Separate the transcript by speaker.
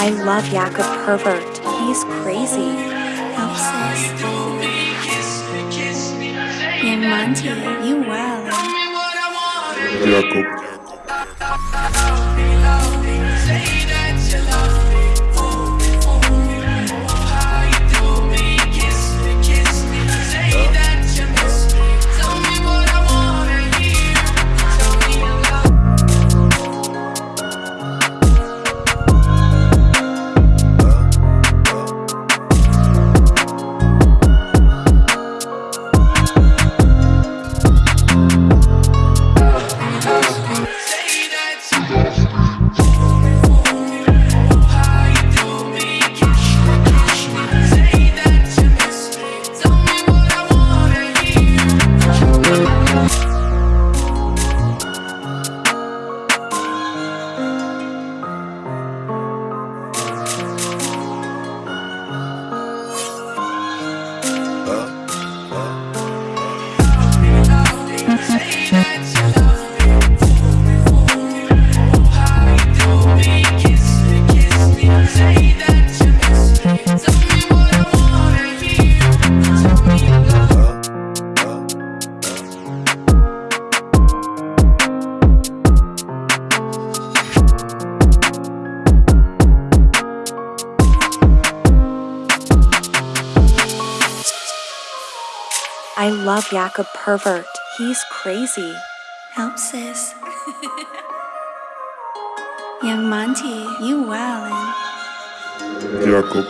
Speaker 1: I love Jakob Pervert. He's crazy.
Speaker 2: Help sis. Young Monty, you wildin'.
Speaker 3: Jakob.
Speaker 1: I love Jakob Pervert. He's crazy.
Speaker 2: Help sis. Young Monty, you wildin'.
Speaker 3: Jakob.